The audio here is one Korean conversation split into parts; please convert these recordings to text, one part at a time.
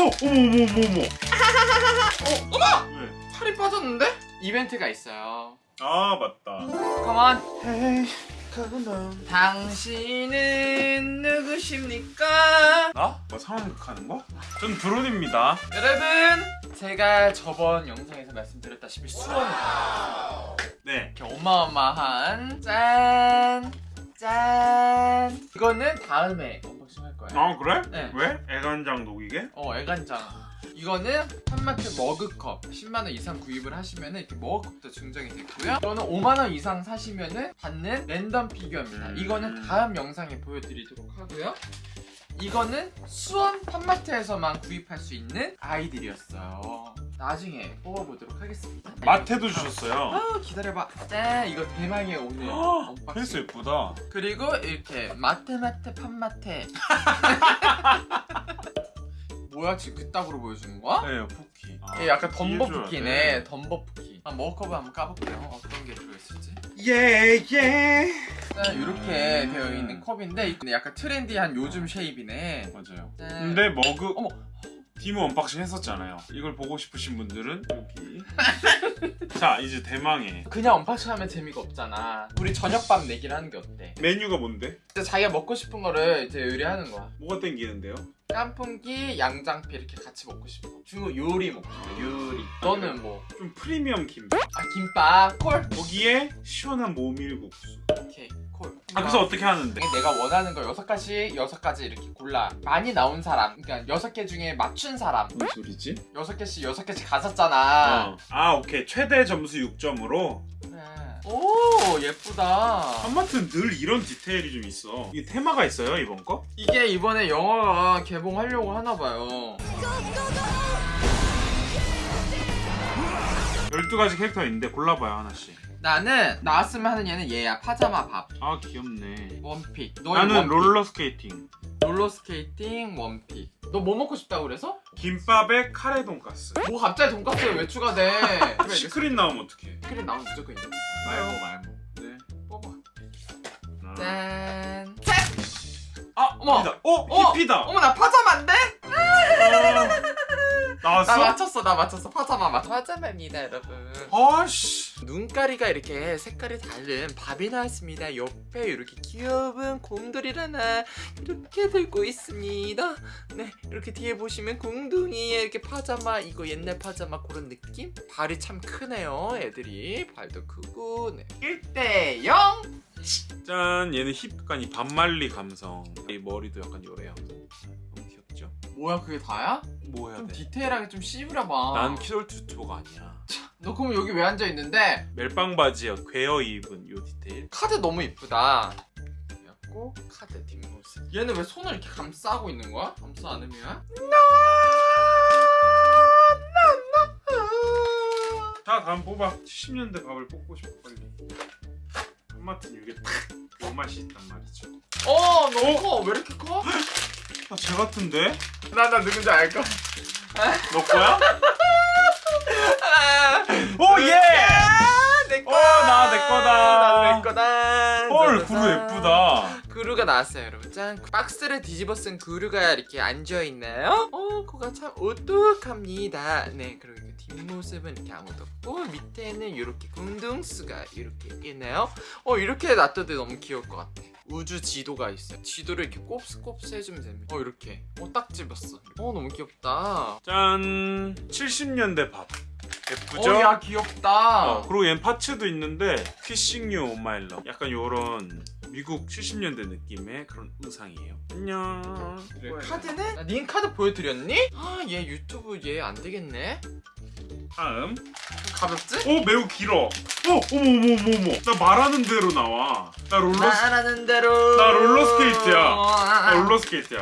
어 어머 어머 어머 어머 어, 어머! 왜? 살이 빠졌는데? 이벤트가 있어요. 아 맞다 가만. 헤이 가나 당신은 누구십니까? 나? 뭐 상황극하는 거? 전 드론입니다 여러분, 제가 저번 영상에서 말씀드렸다시피 수원을 네 이렇게 어마어마한 짠! 짠! 이거는 다음에 언박싱 할 거예요. 아 그래? 네. 왜? 애간장 녹이게? 어, 애간장. 이거는 한마트 머그컵 10만원 이상 구입을 하시면 이렇게 머그컵도 증정이 됐고요. 이거는 5만원 이상 사시면 받는 랜덤 피규어입니다. 음. 이거는 다음 영상에 보여드리도록 하고요. 이거는 수원 팜마트에서만 구입할 수 있는 아이들이었어요. 나중에 뽑아보도록 하겠습니다. 마테도 주셨어요 아 기다려봐. 짠 이거 대망의 오늘 페이스. 예쁘다 그리고 이렇게 마테마테 팜마테. 뭐야 지금 그따구로 보여주는 거야? 네 쿠키 아, 얘 약간 이해줘야 덤버 푸키네 돼. 덤버 푸키 아 머커브 한번 까볼게요 어떤 게 들어있을지 예, 예. 짠 이렇게 음. 되어 있는 컵인데 약간 트렌디한 요즘 쉐입이네 맞아요. 짠. 근데 머그 어머. 디모 언박싱 했었잖아요. 이걸 보고 싶으신 분들은 여기. 자, 이제 대망의 그냥 unboxing 하면 재미가 없잖아 우리 저녁밥 내기를 하는 게 어때? 메뉴가 뭔데? 이제 자기가 먹고 싶은 거를 이제 의뢰하는 거야 뭐가 땡기는데요? 깐풍기, 양장피 이렇게 같이 먹고 싶어 중국 요리 먹고 싶어 요리 너는 뭐? 좀 프리미엄 김밥. 아 김밥, call? 거기에 시원한 모밀국수. 오케이 call 아, 그래서 어떻게 하는데? 내가 원하는 거 여섯 가지 여섯 가지 이렇게 골라 많이 나온 사람 그러니까 여섯 개 중에 맞춘 사람 무슨 소리지? 여섯 개씩 여섯 개씩 가졌잖아 어. 아, 오케이. 최대 점수 6점으로. 그래. 오 예쁘다 팝마트는 늘 이런 디테일이 좀 있어. 이게 테마가 있어요, 이번 거? 이게 이번에 영화가 개봉하려고 하나 봐요 12가지 캐릭터 있는데 골라봐요, 하나씩. 나는 나왔으면 하는 얘는 얘야 파자마 밥 아, 귀엽네. one pick 나는 one pick. 롤러 스케이팅. 롤러 스케이팅 one pick 너 뭐 먹고 싶다고 그래서? 김밥에 카레 돈가스. 뭐 갑자기 돈까스에 왜 추가돼 secret 나오면 어떡해? secret 나오면 무조건 있는 거야 말모 말모 네. 뽑아 하나. 짠 셋! 아 어머 히피다. 어, 어! 히피다. 어머 나 파자마인데? 아, 나왔어? 나 맞췄어 나 맞췄어 파자마 맞 파자마입니다 여러분 아씨. 눈까리가 이렇게 색깔이 다른 밥이 나왔습니다 옆에 이렇게 귀여운 곰돌이를 하나 이렇게 들고 있습니다 네 이렇게 뒤에 보시면 궁둥이에 이렇게 파자마 이거 옛날 파자마 그런 느낌? 발이 참 크네요 애들이 발도 크고 네 1대 0 짠, 얘는 힙 약간 이 밥 말리 감성. 이 머리도 약간 요래요. 너무 귀엽죠? 뭐야 그게 다야? 뭐 해야 좀 돼? 디테일하게 좀 씹으려봐 난 키덜트 유튜버가 아니야. 너 그럼 여기 왜 앉아있는데? 멜빵 바지에 괴어 입은 요 디테일. 카드 너무 이쁘다. 그래갖고 카드 뒷모습. 얘는 왜 손을 이렇게 감싸고 있는 거야? 감싸 안으면? 자, 다음 뽑아. 70년대 밥을 뽑고 싶어 빨리. 한마트는 이게 딱요 맛이 있단 말이죠. 어, 너무 커. 왜 이렇게 커? 아, 쟤 같은데? 나, 나 누군지 알까? 너 거야? 아, 오 예! 내 어, 나내 거다. 나내 거다. 헐. 구루 예쁘다. 구루가 나왔어요, 여러분. 짠. 박스를 뒤집어 쓴 구루가 이렇게 앉아 있나요? 어, 그가 참 오똑합니다. 네, 그리고 그 뒷모습은 이렇게 아무도 없고 밑에는 이렇게 궁둥수가 이렇게 있네요. 어, 이렇게 놔둬도 너무 귀여울 것 같아. 우주 지도가 있어요. 지도를 이렇게 곱스곱스 해주면 됩니다. 어, 이렇게. 어, 딱 집었어. 어, 너무 귀엽다. 짠. 70년대 밥. 예쁘죠? 어, 야, 귀엽다. 어, 그리고 얘는 parts도 있는데 Kissing you oh my love 약간 요런 미국 70년대 느낌의 그런 의상이에요 안녕 그래, 카드는? 아, 닌 카드 보여드렸니? 아, 얘 유튜브 얘 안 되겠네. 다음 가볍지? 오 매우 길어 어 어머 어머 어머 어머 나 말하는 대로 나와 나 롤러 말하는 대로. 나 롤러스케이트야. 아, 나 롤러스케이트야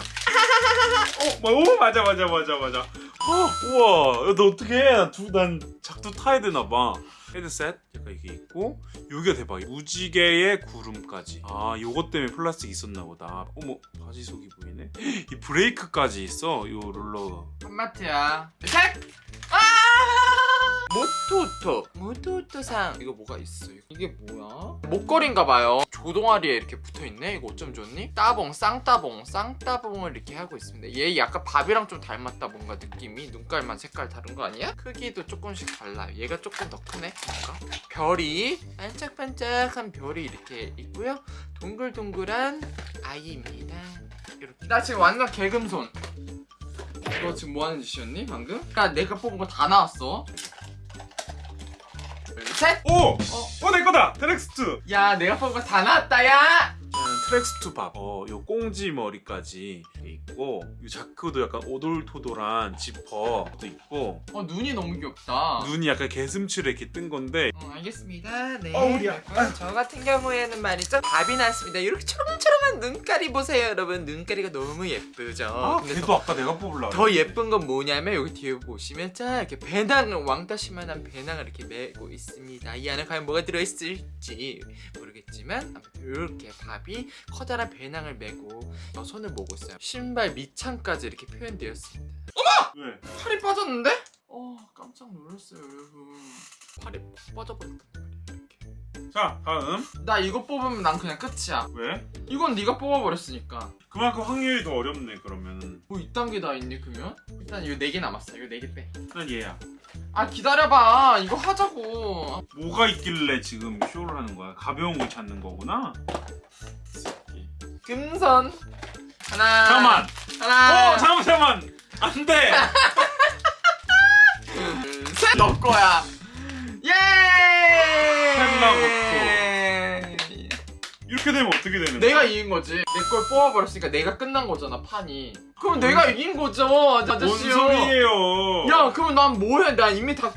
어, 뭐, 오 맞아 맞아 맞아 맞아. 어, 우와. 야, 너 어떡해? 두난 작두 타야 되나 봐. 헤드셋. 약간 이게 있고 요게 대박 무지개의 구름까지. 아 요것 때문에 플라스틱 있었나 보다. 어머 바지 속이 보이네. 이 브레이크까지 있어? 요 롤러 한마트야. 셋! 아! 모토토. 모토토상. 이거 뭐가 있어? 이게 뭐야? 목걸이인가 봐요. 조동아리에 이렇게 붙어있네 이거 어쩜 좋니? 따봉 쌍따봉 쌍따봉을 이렇게 하고 있습니다 얘 약간 밥이랑 좀 닮았다 뭔가 느낌이 눈깔만 색깔 다른 거 아니야? 크기도 조금씩 달라요 얘가 조금 더 크네 뭔가 별이 반짝반짝한 별이 이렇게 있고요 동글동글한 아이입니다 이렇게 나 지금 완전 개금손 너 지금 뭐 하는 짓이었니 방금? 야 내가 뽑은 거 다 나왔어 둘 셋 오! 어, 내 거다! Tracksuit! 야 내가 뽑은 거 다 나왔다 야 Tracksuit 밥. 어, 요 꽁지 머리까지 있고, 요 자크도 약간 오돌토돌한 지퍼도 있고, 어 눈이 너무 귀엽다. 눈이 약간 개슴츠레 이렇게 뜬 건데, 어, 알겠습니다. 네. 어, 우리야. 그리고요, 저 같은 경우에는 말이죠. 밥이 나왔습니다. 이렇게 초롱초롱한 눈깔이 보세요 여러분. 눈깔이가 너무 예쁘죠? 아, 근데 걔도 아까 내가 뽑으려고. 더 예쁜 건 뭐냐면 여기 뒤에 보시면 자 이렇게 배낭을 왕따시만한 배낭을 이렇게 메고 있습니다. 이 안에 과연 뭐가 들어있을지 모르겠지만 이렇게 밥이 커다란 배낭을 메고 저 손을 모고 있어요 신발 밑창까지 이렇게 표현되었습니다 왜? 팔이 빠졌는데? 어 깜짝 놀랐어요 여러분 팔이 빠져버렸단 말이에요 이렇게 자, 다음. 나 이거 뽑으면 난 그냥 끝이야 왜? 이건 네가 뽑아버렸으니까 그만큼 확률이 더 어렵네, 그러면은. 뭐 이딴 게 다 있니 그러면? 일단 이거 4개 남았어 이거 4개 빼난 얘야. 아 기다려봐 이거 하자고 뭐가 있길래 지금 쇼를 하는 거야? 가벼운 걸 찾는 거구나? 금선 하나 잠깐만! 하나 어, 잠깐만, 잠깐만! 안 돼! 둘셋너 거야 예 이렇게 되면 어떻게 되는 거야? 내가 이긴 거지 내 걸 뽑아버렸으니까 내가 끝난 거잖아 판이 그럼 내가 이긴 거죠 뭔 아저씨요 소리예요? 야 그럼 난 뭐해 나 이미 다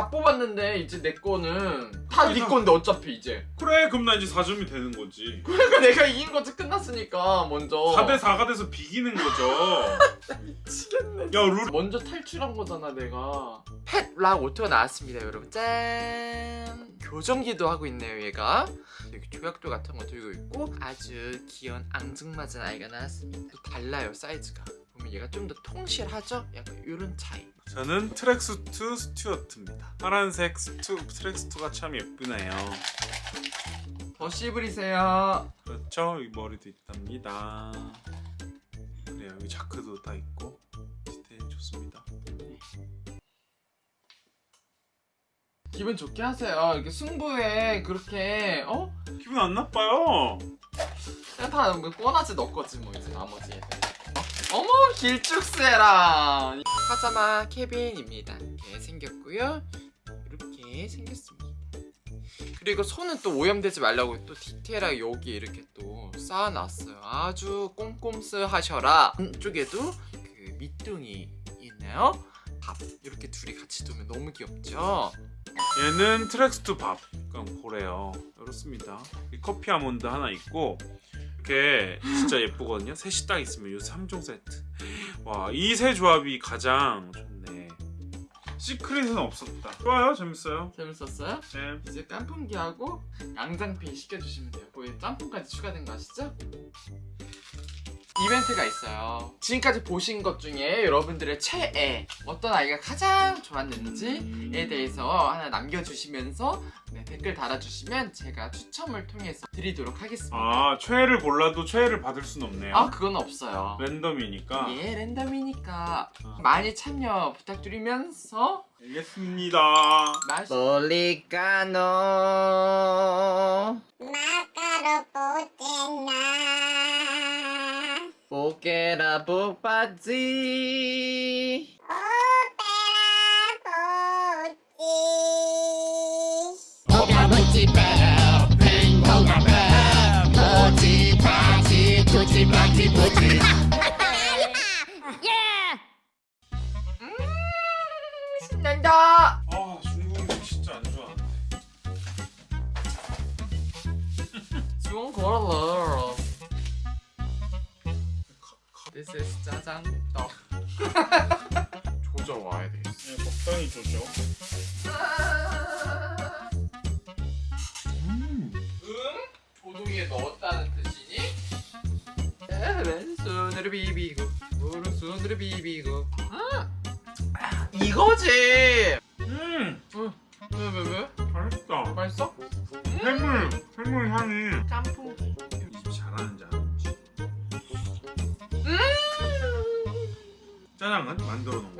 다, 다 뽑았는데 이제 내 거는 다 네 건데 어차피 이제. 그래, 그럼 나 이제 4점이 되는 거지. 그러니까 내가 이긴 거지 끝났으니까 먼저. 4대 4가 돼서 비기는 거죠. 미치겠네 야, 룰. 먼저 탈출한 거잖아 내가. Pet Rock 오토가 나왔습니다 여러분. 짠. 교정기도 하고 있네요 얘가. 여기 조약돌 같은 거 들고 있고 아주 귀여운 앙증맞은 아이가 나왔습니다. 또 달라요 사이즈가. 보면 얘가 좀 더 통실하죠? 약간 이런 차이 저는 Tracksuit 스튜어트입니다. 파란색 스투, tracksuit가 참 예쁘네요. 더 씨부리세요 그렇죠? 이 머리도 있답니다. 그래요. 여기 자크도 다 있고 디테일 좋습니다. 기분 좋게 하세요 이렇게 승부에 그렇게 어? 기분 안 나빠요. 그냥 다뭐 뻔하지 너 거지 뭐 이제 나머지 애들 어? 어머 길쭉새라 파자마 케빈입니다 이렇게 생겼고요 이렇게 생겼습니다 그리고 손은 또 오염되지 말라고 또 디테일하게 여기 이렇게 또 쌓아놨어요 아주 꼼꼼스 하셔라 안쪽에도 그 밑둥이 있네요 밥 이렇게 둘이 같이 두면 너무 귀엽죠 얘는 Tracksuit 밥. 약간 고래요. 이렇습니다. 이 커피 아몬드 하나 있고 이렇게 진짜 예쁘거든요. 셋이 딱 있으면 이 3종 세트. 와, 이 세 조합이 가장 좋네. 시크릿은 없었다. 좋아요. 재밌어요. 재밌었어요? 네. 이제 깐풍기하고 양장피 시켜주시면 돼요. 거기 짬뽕까지 추가된 거 아시죠? 이벤트가 있어요. 지금까지 보신 것 중에 여러분들의 최애 어떤 아이가 가장 좋았는지에 대해서 하나 남겨주시면서 네, 댓글 달아주시면 제가 추첨을 통해서 드리도록 하겠습니다. 아, 최애를 골라도 최애를 받을 순 없네요. 아 그건 없어요. 랜덤이니까. 예 랜덤이니까 아. 많이 참여 부탁드리면서 알겠습니다. 맛있 Policano Macaro putena 신난다. 아, 중국이 진짜 안 좋아하는데. 좋은 걸어. This is 짜장 떡. 조져 와야 돼. 네, 적당히 조죠. 음. 응? 조동이에 넣었다는 뜻이니? 왼손으로 비비고 오른손으로 비비고. 아, 이거지. 음, 왜왜 왜? 맛있다. 맛있어? 해물, 해물 향이 음. 깐 짜장은 만들어 놓은 거. 음!